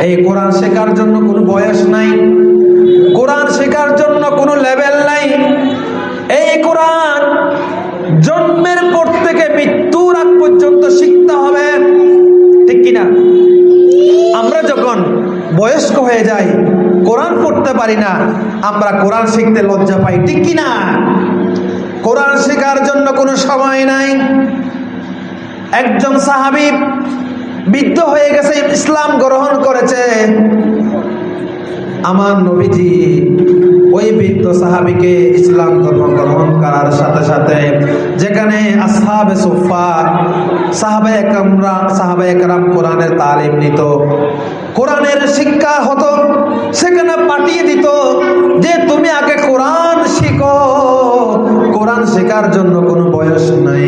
এই কোরআন শেখার জন্য কোনো বয়স নাই। কোরআন শেখার জন্য কোনো লেভেল নাই। এই কোরআন জন্মের পর থেকে মৃত্যুর আগ পর্যন্ত শিখতে হবে। ঠিক কিনা? আমরা যখন বয়স্ক হয়ে যাই, কোরআন পড়তে পারি না, আমরা কোরআন শিখতে লজ্জা পাই। ঠিক কিনা? কোরআন শেখার জন্য কোনো সময় নাই। একজন সাহাবি বৃদ্ধ হয়ে গেছে, ইসলাম গ্রহণ করেছে। আমার নবীজি ওই বৃদ্ধ সাহাবিকে ইসলাম ধর্ম গ্রহণ করার সাথে সাথে যেখানে আসহাবে সুফা সাহাবে একমরা সাহাবে একরাম কোরআনের তালিম নিত, কোরআনের শিক্ষা হতো, সেখানে পাঠিয়ে দিত যে তুমি আগে কোরআন শিখো। কোরআন শেখার জন্য কোনো বয়স নাই,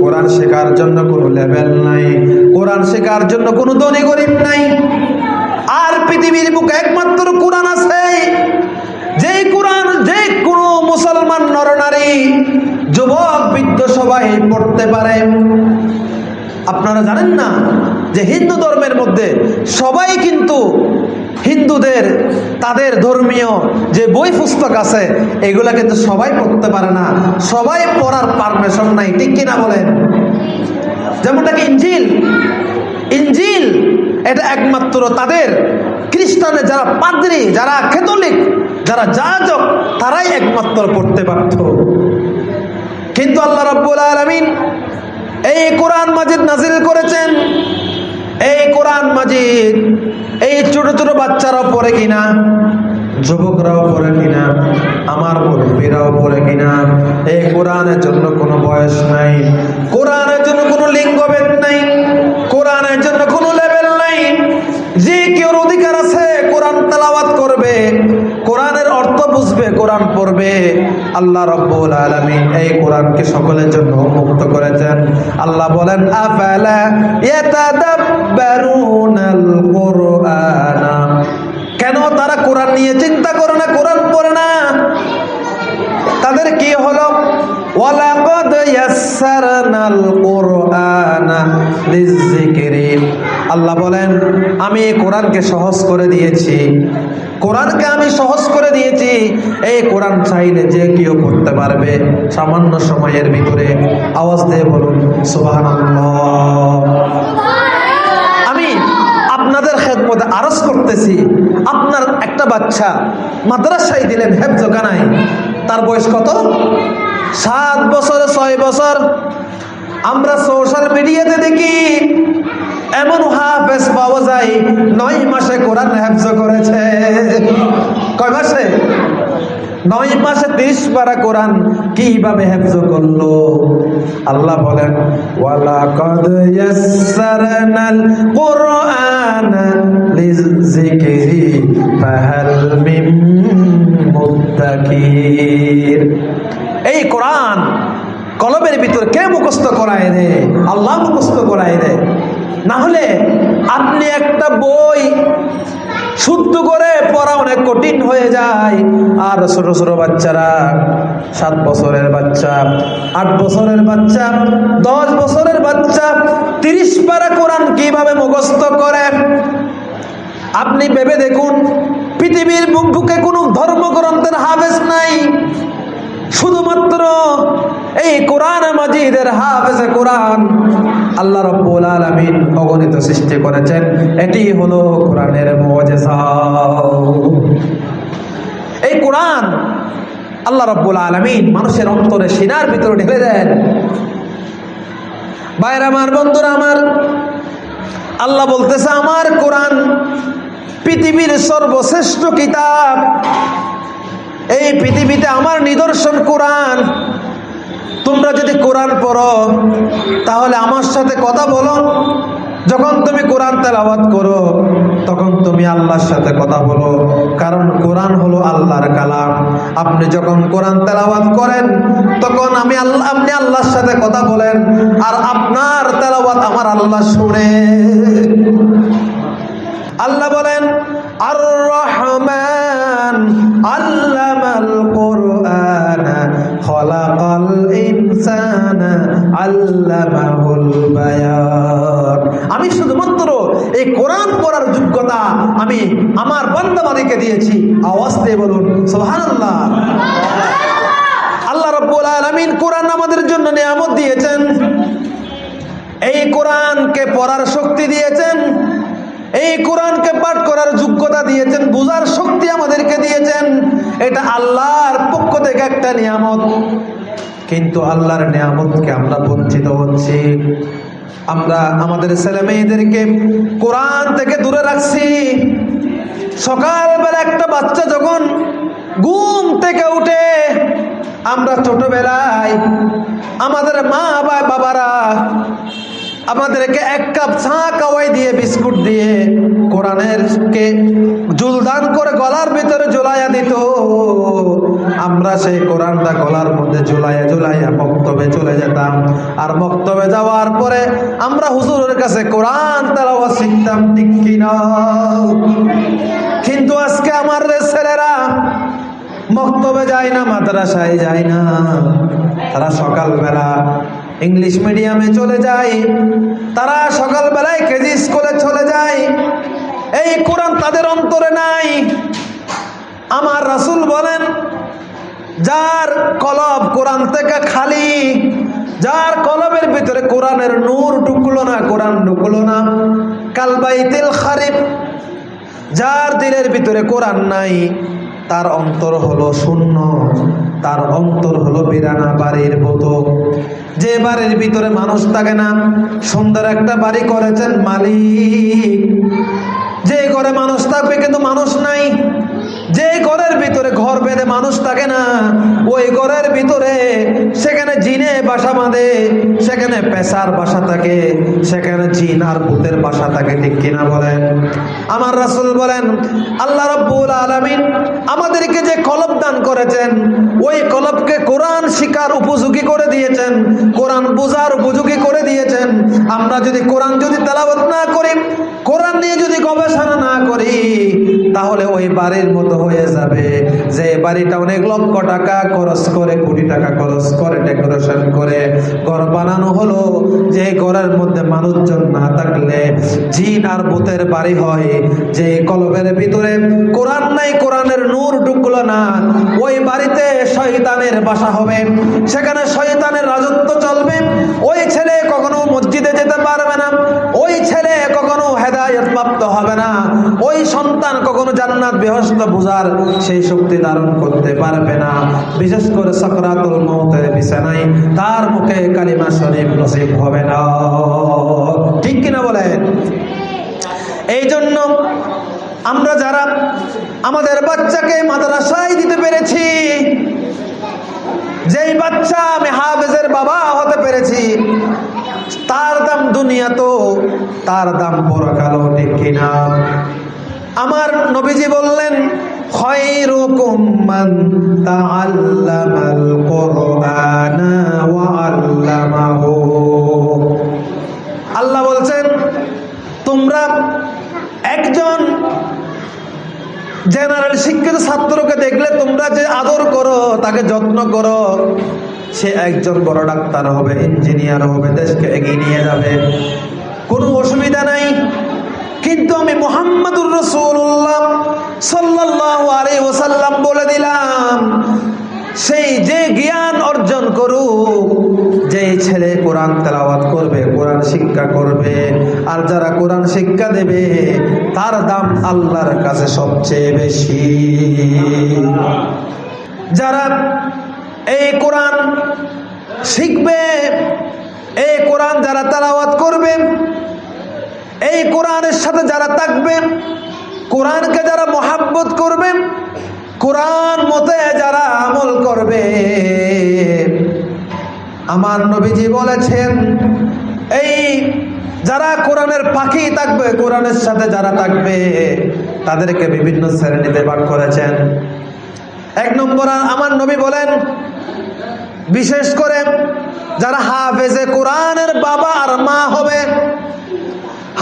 কোরআন শেখার জন্য কোনো লেভেল নাই। কোরআন শেখার জন্য কোনো ধনী গরিব নাই। আর পৃথিবীর বুকে একমাত্র কোরআন আছে। যে কোরআন যে কোনো মুসলমান নরনারী, যুবক, বৃদ্ধ সবাই পড়তে পারে। আপনারা জানেন না যে হিন্দু ধর্মের মধ্যে সবাই কিন্তু হিন্দুদের, তাদের ধর্মীয় যে বই পুস্তক আছে, এগুলা কিন্তু সবাই পড়তে পারে না। সবাই পড়ার পারমিশন নাই, ঠিক কিনা বলেন? যেমনটা কি ইঞ্জিল ইঞ্জিল এটা একমাত্র তাদের। খ্রিস্টানের যারা পাদ্রী, যারা ক্যাথলিক, যারা যাজক, তারাই একমাত্র পড়তে পারত কিন্তু আল্লাহ রাব্বুল আলামিন এই কোরআন মাজিদ নাজিল করেছেন। এই কোরআন মাজিদ এই ছোট ছোট বাচ্চারাও পড়ে কিনা, যুবকরাও পড়ে কিনা আমার মুরব্বীরাও পড়ে কিনা এই কোরআনের জন্য কোনো বয়স নাই, কোরআনের জন্য কোনো লিঙ্গভেদ নাই, কোরআনের জন্য কোনো লেভেল নাই। যে কেউ অধিকার আছে, কোরআন তেলাওয়াত করবে, কোরআনের অর্থ বুঝবে, কোরআন পড়বে। আল্লাহ রব্বুল আলামিন এই কোরআনকে সকলের জন্য মুক্ত করেছেন। আল্লাহ বলেন, আফালা ইয়াতাদাব্বারুনাল কুরআনা? তারা কোরআন নিয়ে চিন্তা করে না, কোরআন পড়ে না। তাদের কি হলো? আল্লাহ বলেন, আমি কোরআনকে সহজ করে দিয়েছি। কোরআনকে আমি সহজ করে দিয়েছি। এই কোরআন চাইলে যে কেউ পড়তে পারবে। সামান্য সময়ের ভিতরে আওয়াজ দিয়ে বলুন, সুবহানাল্লাহ। আমি আপনাদের খেদমতে আরজ করতেছি। আপনার একটা বাচ্চা মাদ্রাসায় দিলেন, হেফজ কানাই তার বয়স কত? সাত বছর, ছয় বছর। আমরা সোশ্যাল মিডিয়াতে দেখি, এমন হাফেজ পাওয়া যায়, নয় মাসে কোরআন হেফজ করেছে। কয় মাসে? নয় মাসে তিরিশ পারা কোরআন কীভাবে হেফজ করল? আল্লাহ বলেন ওয়ালা কদ ইয়াসসারনাল কুরআন লিযিকরি, ফাহাল মিন মুদ্দাকির। এই কোরআন কলমের ভিতর কে মুখস্থ করায় রে? আল্লাহ মুখস্থ করায় রে। না হলে আপনি একটা বই শুদ্ধ করে পড়া অনেক কঠিন হয়ে যায়। আর ছোট ছোট বাচ্চারা, সাত বছরের বাচ্চা, আট বছরের বাচ্চা, দশ বছরের বাচ্চা, তিরিশ পারা কোরআন কীভাবে মুখস্থ করে? আপনি ভেবে দেখুন, পৃথিবীর বুক কোনো ধর্মগ্রন্থের হাফেজ নাই। শুধুমাত্র এই কোরআন মাজিদের হাফেজে কোরআন আল্লাহ রব্বুল আলামিন অগণিত সৃষ্টি করেছেন। এটি হলো কোরআনের মুজিজা। এই কোরআন আল্লাহ রব্বুল আলামিন মানুষের অন্তরে সিনার ভিতরে ঢেলে দেন। বাইরে আমার, বন্ধুরা আমার, আল্লাহ বলতেছে, আমার কোরআন পৃথিবীর সর্বশ্রেষ্ঠ কিতাব এই পৃথিবীতে আমার নিদর্শন কোরআন। তোমরা যদি কোরআন পড়ো, তাহলে আমার সাথে কথা বলো। যখন তুমি কোরআন তেলাওয়াত করো, তখন তুমি আল্লাহর সাথে কথা বলো। কারণ কোরআন হলো আল্লাহর কালাম। আপনি যখন কোরআন তেলাওয়াত করেন, তখন আমি আল্লাহ, আপনি আল্লাহর সাথে কথা বলেন। আর আপনার তেলাওয়াত আমার আল্লাহ শুনে। আল্লাহ বলেন আর রহমান আল্লামাল আমি শুধুমাত্র এই কোরআন পড়ার যোগ্যতা আমি আমার বান্দাবাদীকে দিয়েছি। আওয়াজ দিয়ে বলুন, সুবহানাল্লাহ। আল্লাহ রব্বুল আলামিন কোরআন আমাদের জন্য নিয়ামত দিয়েছেন। এই কোরআনকে পড়ার শক্তি দিয়েছেন। এই কোরআনকে পাঠ করার যোগ্যতা দিয়েছেন, বোঝার শক্তি আমাদেরকে দিয়েছেন। এটা আল্লাহর পক্ষ থেকে একটা নিয়ামত। কিন্তু আল্লাহর নিয়ামতকে আমরা বঞ্চিত হচ্ছি। আমরা আমাদের ছেলে মেয়েদেরকে কোরআন থেকে দূরে রাখছি। সকালবেলা একটা বাচ্চা যখন ঘুম থেকে উঠে, আমরা ছোটবেলায় আমাদের মা বাবারা আমাদেরকে এক কাপ চা কাওয়াই দিয়ে, বিস্কুট দিয়ে কোরআনের কে জুলদান করে গলার ভিতরে ঝুলাইয়া দিত। আমরা সেই কোরআনটা গলার মধ্যে ঝুলাইয়া ঝুলাইয়া বক্তব্যে চলে যেতাম। আর বক্তব্যে যাওয়ার পরে আমরা হুজুরের কাছে কোরআন তারাও শিখতাম, ঠিক কিনা? কিন্তু আজকে আমার ছেলেরা বক্তব্যে যায় না, মাদ্রাসায় যায় না। তারা সকালবেলা ইংলিশ মিডিয়ামে চলে যায়। তারা সকালবেলায় কেজি স্কুলে চলে যায়। এই কোরআন তাদের অন্তরে নাই। আমার রাসূল বলেন যার কলব কোরআন থেকে খালি, যার কলবের ভিতরে কোরআনের নূর ঢুকলো না, কোরআন ঢুকলো না। কালবাইতিল খারিফ, যার দিলের ভিতরে কোরআন নাই, তার অন্তর হলো শূন্য, তার অন্তর হলো বিরানা বাড়ির মতো। যে বাড়ির ভিতরে মানুষ থাকে না, সুন্দর একটা বাড়ি করেছেন মালিক। যে ঘরে মানুষ থাকবে কিন্তু মানুষ নাই ভিতরে মানুষ থাকে না, ওই ঘরের ভিতরে সেখানে জিনে বাসা বাঁধে, সেখানে পেশার বাসা থাকে, সেখানে জিন আর ভূতের বাসা থাকে, ঠিক কিনা বলেন? আমার রাসূল বলেন, আল্লাহ রব্বুল আলামিন আমাদেরকে যে কলব দান করেছেন, ওই কলবকে কোরআন শিকার উপযোগী করে দিয়েছেন, কোরআন বোঝার উপযোগী করে দিয়েছেন। আমরা যদি কোরআন যদি তেলাওয়াত না করি, কোরআন নিয়ে যদি গবেষণা না করি, তাহলে ওই বাড়ির মতো হয়ে যাবে। যে বাড়িটা অনেক লক্ষ টাকা খরচ করে, কোটি টাকা খরচ করে ডেকোরেশন করে, ঘর বানানো হলো। যে ঘরের মধ্যে মানুষজন না থাকলে জিন আর ভূতের বাড়ি হয়। যে কলবের ভিতরে কোরআন নাই, কোরআনের নূর ঢুকলো না, ওই বাড়িতে শয়তানের বাসা হবে। সেখানে শয়তানের রাজত্ব চলবে। ওই ছেলে কখনো মসজিদে যেতে পারবে না। ওই ছেলে কখনো হেদায়ত প্রাপ্ত হবে না। ওই সন্তান কখনো জান্নাত বেহস্ত বুঝার সেই শক্তি ধারণ করতে পারবে না। বিশেষ করে সকরাতুল মৌতের বিছানায় তার মুখে কালিমা শরীফ নসিব হবে না। ঠিক কিনা বলেন? এই জন্য আমরা যারা আমাদের বাচ্চাকে মাদ্রাসায় দিতে পেরেছি, যেই বাচ্চা আমি হাফেজের বাবা হতে পেরেছি তার দাম দুনিয়া তো, তার দাম বড় পরকালও ঠিক কিনা? আমার নবীজি বললেন মান আল্লাহ বলছেন, তোমরা একজন জেনারেল শিক্ষিত ছাত্রকে দেখলে তোমরা যে আদর করো, তাকে যত্ন করো সে একজন বড় ডাক্তার হবে, ইঞ্জিনিয়ার হবে, দেশকে এগিয়ে নিয়ে যাবে। কোনো অসুবিধা নাই। কিন্তু আমি মোহাম্মদুর রসুল্লাহ সাল্লাহ আলী ওসাল্লাম বলে দিলাম, সেই যে জ্ঞান অর্জন করুক, যে ছেলে কোরআন তেলাওয়াত করবে, কোরআন শিক্ষা করবে, আর যারা কোরআন শিক্ষা দেবে, তার দাম আল্লাহর কাছে সবচেয়ে বেশি। যারা এই কোরআন শিখবে, এই কোরআন যারা তালাওয়াত করবে, এই কোরআনের সাথে যারা থাকবে, কোরআনকে যারা মহাব্বত করবে, কোরআন মতে যারা আমল করবে। আমার নবীজি বলেছেন, এই যারা কোরআনের পাখি থাকবে, কোরআনের সাথে যারা থাকবে, তাদেরকে বিভিন্ন শ্রেণীতে ভাগ করেছেন। এক নম্বর, আমার নবী বলেন বিশেষ করে যারা হাফেজে কোরআনের বাবা আর মা হবে,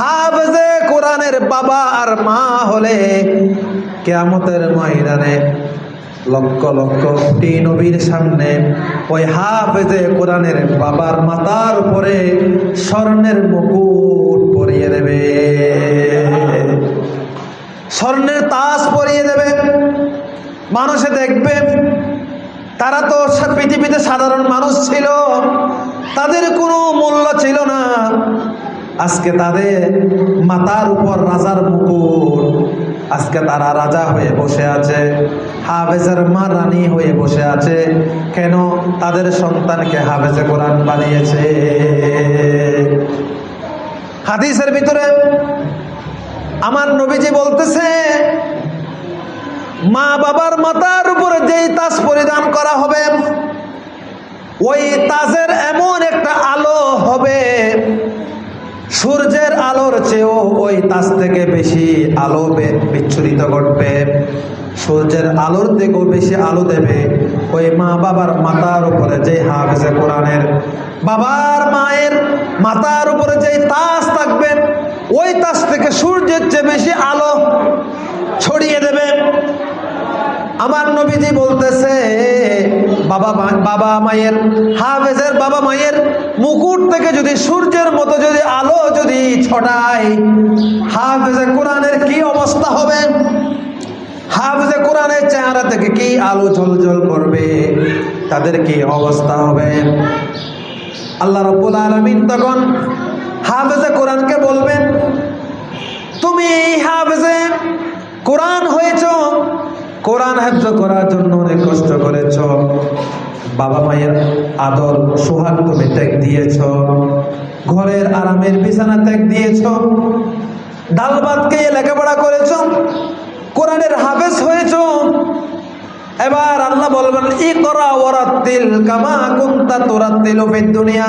হাফেজে কোরআনের বাবা আর মা হলে কেয়ামতের ময়দানে লক্ষ লক্ষ কোটি নবীর সামনে ওই হাফেজে কোরআনের বাবার মাতার উপরে স্বর্ণের মুকুট পরিয়ে দেবে। স্বর্ণের তাস পরিয়ে দেবে। মানুষে দেখবে তারা তো পৃথিবীতে সাধারণ মানুষ ছিল। তাদের কোনো মূল্য ছিল না। আজকে তাদের মাতার উপর রাজার মুকুট। আজকে তারা রাজা হয়ে বসে আছে। হাফেজের মা রানী হয়ে বসে আছে। কেন তাদের সন্তানকে হাফেজে কোরআন বানিয়েছে? হাদিসের ভিতরে আমার নবীজি বলতেছে মা বাবার মাথার উপরে যেই তাজ পরিধান করা হবে, ওই তাজের এমন একটা আলো হবে, সূর্যের আলোর চেয়েও ওই তাজ থেকে বেশি আলো বিচ্ছুরিত ঘটবে। সূর্যের আলোর থেকেও বেশি আলো দেবে ওই মা বাবার মাথার উপরে যে হাফেজে কোরআনের। বাবার মায়ের মাথার উপরে যে তাজ থাকবে, ওই তাজ থেকে সূর্যের চেয়ে বেশি আলো ছড়িয়ে দেবে। আমার নবীজি বলতেছে, বাবা বাবা মায়ের, হাফেজের বাবা মায়ের মুকুট থেকে যদি সূর্যের মতো যদি আলো যদি ছড়ায়, হাফেজে কোরআনের কি অবস্থা হবে? হাফেজে কোরআনের চেহারা থেকে কি আলো ঝলঝল করবে? তাদের কি অবস্থা হবে? আল্লাহ রব্বুল আলমিন তখন হাফেজে কোরআনকে বলবেন, তুমি হাফেজে কোরআন হয়েছ কোরআন হেফজ করার জন্য অনেক কষ্ট করেছ। বাবা মায়ের আদর সোহাগ তুমি ত্যাগ দিয়েছ। ঘরের আরামের বিছানা ত্যাগ দিয়েছ। ডাল ভাত খেয়ে লেখাপড়া করেছ? কোরআনের হাফেজ হয়েছ। এবার আল্লাহ বলবেন ই করা ওরাত্তিল কামা কুন্তা তোরাত্তিল দুনিয়া।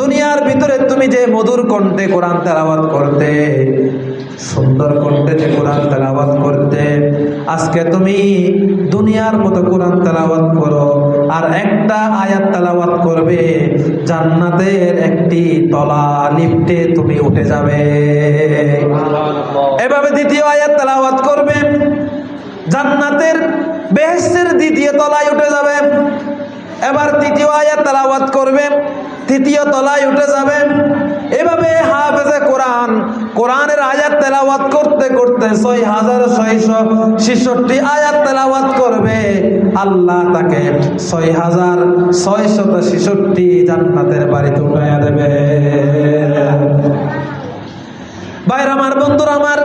দুনিয়ার ভিতরে তুমি যে মধুর কণ্ঠে কোরআন তেলাওয়াত করতে সুন্দর কণ্ঠে যে কোরআন তেলাওয়াত করতে। আজকে তুমি দুনিয়ার মতো কোরআন তেলাওয়াত করো আর একটা আয়াত তেলাওয়াত করবে জান্নাতের একটি তলা লিফটে তুমি উঠে যাবে। এভাবে দ্বিতীয় আয়াত তেলাওয়াত করবে জান্নাতের বেহেস্তের দ্বিতীয় তলায় উঠে যাবে। এবার তৃতীয় আয়াত তেলাওয়াত করবে তৃতীয় তলায় উঠে যাবে এভাবে হাফেজে কোরআন, কোরআনের আয়াত তেলাওয়াত করতে করতে ছয় হাজার ছয়শো ছেষট্টি আয়াত তেলাওয়াত করবে। আল্লাহ তাকে ছয় হাজার ছয়শত ছেষট্টি জান্নাতের বাড়িতে উঠাইয়া দেবে। বাইর আমার, বন্ধুরা আমার,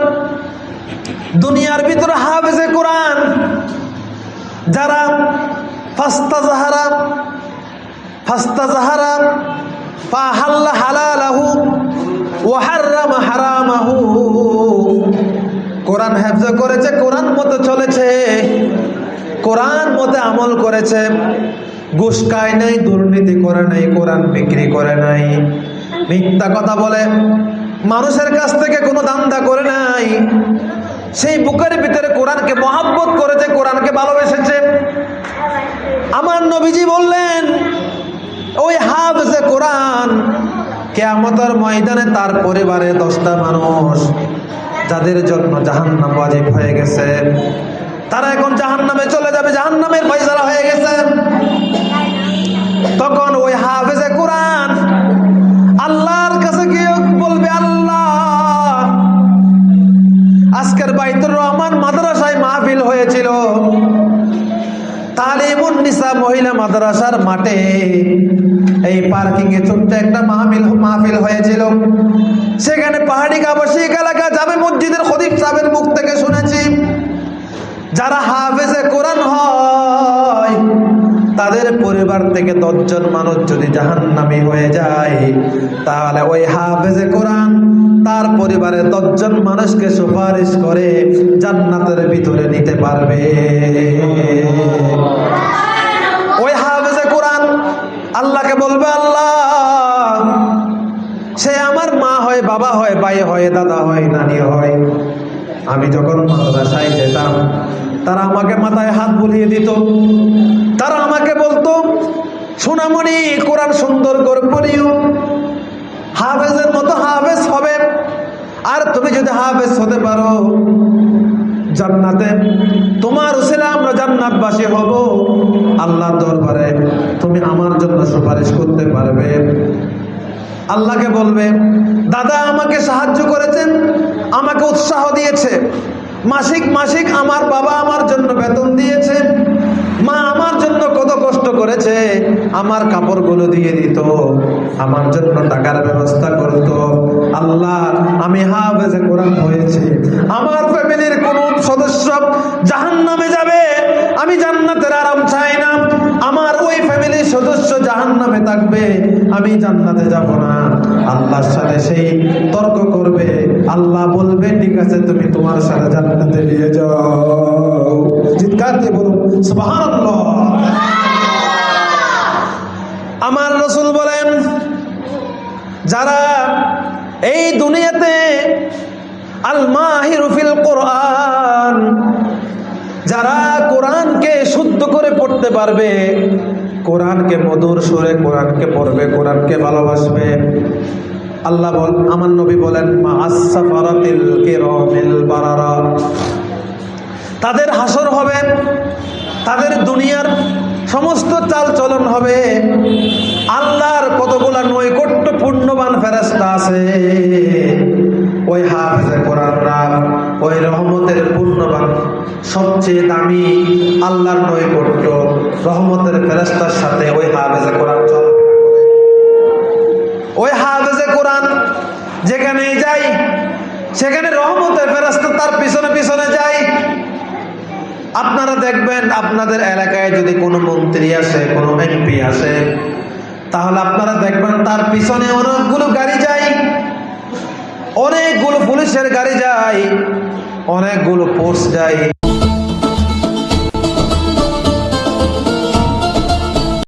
দুনিয়ার ভিতরে হাফেজে কোরআন, যারা ফাস্তা জাহারা ফাস্তা জাহারা ফাহাল্লা হালালাহু ওয়া হাররামা হারামাহু। কোরআন হেফজ করেছে, কোরআন মতো চলেছে, কোরআন মতে আমল করেছে। ঘুষ খায় নাই, দুর্নীতি করে নাই, কোরআন বিক্রি করে নাই। মিথ্যা কথা বলে, মানুষের কাছ থেকে কোনো দান্দা করে নাই। সেই বুকের ভিতরে কোরআনকে মহাব্বত করেছে, কোরআনকে ভালোবেসেছে। আমার নবীজি বললেন ওই হাফজে কোরআন কেয়ামতের ময়দানে তার পরিবারে দশটা মানুষ, যাদের জন্য জাহান্নাম ওয়াজিব হয়ে গেছে। তারা এখন জাহান্নামে চলে যাবে, জাহান্নামের ফয়সালা হয়ে গেছে। তখন ওই হাফেজে কোরআন আল্লাহর কাছে গিয়ে বলবে, আল্লাহ, আজকের বাইতুর রহমান মাদ্রাসায় মাহফিল হয়েছিল। তালিমুন নিসা মহিলা মাদ্রাসার মাঠে এই পার্কিং এ ছোট্ট একটা মাহফিল মাহফিল হয়েছিল। সেখানে পাহাড়ি আবাসিক এলাকা যাবে মসজিদের খদিব সাহেবের মুখ থেকে শুনেছি, যারা হাফেজে কোরআন হয়, তাদের পরিবার থেকে দশজন মানুষ যদি জাহান্নামী হয়ে যায়, তাহলে ওই হাফেজে কোরআন তার পরিবারে দশজন মানুষকে সুপারিশ করে জান্নাতের ভিতরে নিতে পারবে ওই হাফেজে কোরআন আল্লাহকে বলবে, আল্লাহ, সে আমার মা হয়, বাবা হয়, ভাই হয়, দাদা হয়, নানি হয়। আমি যখন মাদ্রাসায় যেতাম, তারা আমাকে মাথায় হাত বুলিয়ে দিত। তারা আমাকে বলতো, সোনামণি, কোরআন সুন্দর করে পড়িও। হাফেজের মতো হাফেজ হবে। আর তুমি যদি হাফেজ হতে পারো জান্নাতে। তোমার ছেলে আমরা জান্নাতবাসী হব। আল্লাহ দরবারে তুমি আমার জন্য সুপারিশ করতে পারবে। আল্লাহকে বলবে, দাদা আমাকে সাহায্য করেছেন, আমাকে উৎসাহ দিয়েছে। মাসিক মাসিক আমার বাবা আমার জন্য বেতন দিয়েছে। মা আমার জন্য করেছে আমার কাপড়গুলো দিয়ে দিত, আমার জন্য টাকার ব্যবস্থা করত। আল্লাহ, আমি হাফেজে কোরআন হয়েছে আমার ফ্যামিলির কোন সদস্য জাহান নামে যাবে, আমি জান্নাতের আরাম চাই না। আমার ওই ফ্যামিলির সদস্য জাহান নামে থাকবে, আমি জান্নাতে যাব না। আল্লাহর সাথে সেই তর্ক করবে। আল্লাহ বলবে, ঠিক আছে, তুমি তোমার সাথে জান্নাতে নিয়ে যাও। চিৎকার দিয়ে বলুন, সুবহানাল্লাহ আমার রসুল বলেন যারা এই দুনিয়াতে আল মাহিরুফিল কোরআন, যারা কোরআনকে শুদ্ধ করে পড়তে পারবে, কোরআনকে মধুর সুরে কোরআনকে পড়বে, কোরআনকে ভালোবাসবে। আল্লাহ বল, আমার নবী বলেন মা তাদের হাসর হবে, তাদের দুনিয়ার সমস্ত চাল চলন হবে। আল্লাহর কতগুলা নৈকট্য পূর্ণবান ফেরাস্তা আছে। ওই হাফেজে কোরআনরা ওই রহমতের পূর্ণবান, সবচেয়ে দামি আল্লাহর নৈকট্য, রহমতের ফেরাস্তার সাথে ওই হাফেজে কোরআন করে। ওই হাফেজে কোরআন যেখানে যাই সেখানে রহমতের ফেরাস্তা তার পিছনে পিছনে যায়। আপনারা দেখবেন আপনাদের এলাকায় যদি কোনো মন্ত্রী আসে, কোনো এমপি আসে, তাহলে আপনারা দেখবেন তার পিছনে অনেকগুলো গাড়ি যায়, অনেকগুলো পুলিশের গাড়ি যায়, অনেকগুলো ফোর্স যায়।